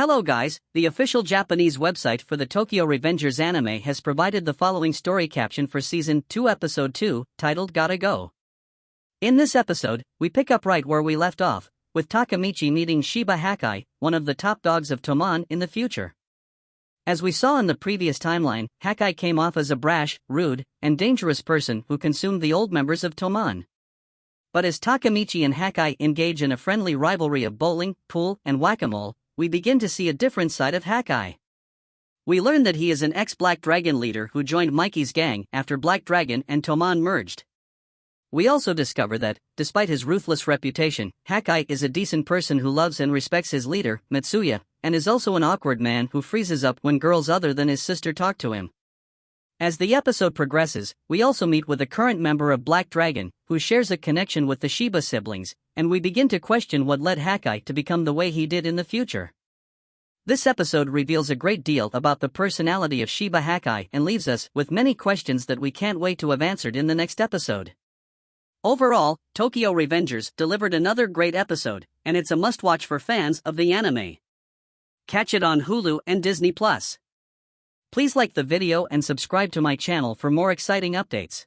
Hello guys, the official Japanese website for the Tokyo Revengers anime has provided the following story caption for season 2 episode 2, titled Gotta Go. In this episode, we pick up right where we left off, with Takemichi meeting Shiba Hakkai, one of the top dogs of Toman in the future. As we saw in the previous timeline, Hakkai came off as a brash, rude, and dangerous person who consumed the old members of Toman. But as Takemichi and Hakkai engage in a friendly rivalry of bowling, pool, and whack-a-mole, we begin to see a different side of Hakkai. We learn that he is an ex-Black Dragon leader who joined Mikey's gang after Black Dragon and Toman merged. We also discover that, despite his ruthless reputation, Hakkai is a decent person who loves and respects his leader, Mitsuya, and is also an awkward man who freezes up when girls other than his sister talk to him. As the episode progresses, we also meet with a current member of Black Dragon, who shares a connection with the Shiba siblings, and we begin to question what led Hakkai to become the way he did in the future. This episode reveals a great deal about the personality of Shiba Hakkai and leaves us with many questions that we can't wait to have answered in the next episode. Overall, Tokyo Revengers delivered another great episode, and it's a must watch for fans of the anime. Catch it on Hulu and Disney Plus. Please like the video and subscribe to my channel for more exciting updates.